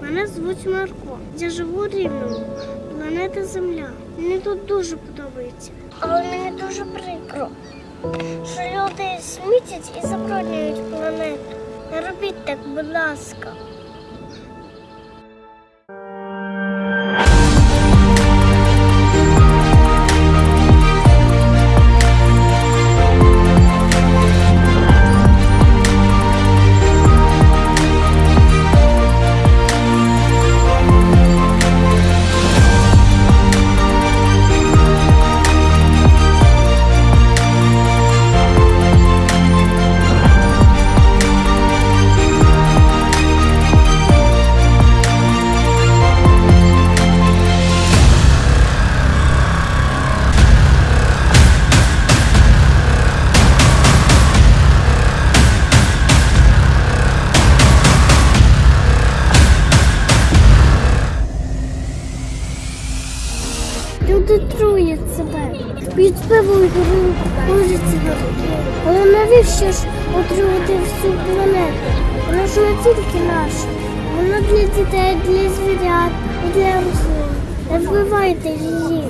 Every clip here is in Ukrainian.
восьмерку. Я живу у рівному. Планета Земля. Мені тут дуже подобається. Але мені дуже прикро, що люди смітять і забруднюють планету. Не робіть так, будь ласка. Люди труять себе, п'ють пиво і горуть сигарети. Але навіщо ж отруювати всю планету? Вона ж не тільки наша. Вона для дітей, для звірят і для рослин. Не вбивайте її.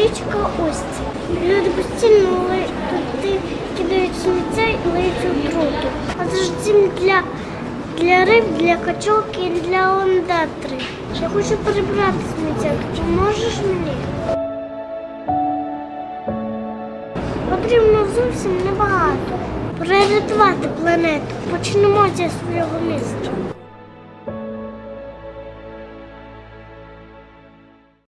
Річка Устя. Люди постійно туди кидають сміття і лиють отруту. А дім для, для риб, для качок і для ондатри. Я хочу прибрати сміття. Поможеш мені? Потрібно зовсім небагато. Прорятувати планету. Почнемо зі свого міста.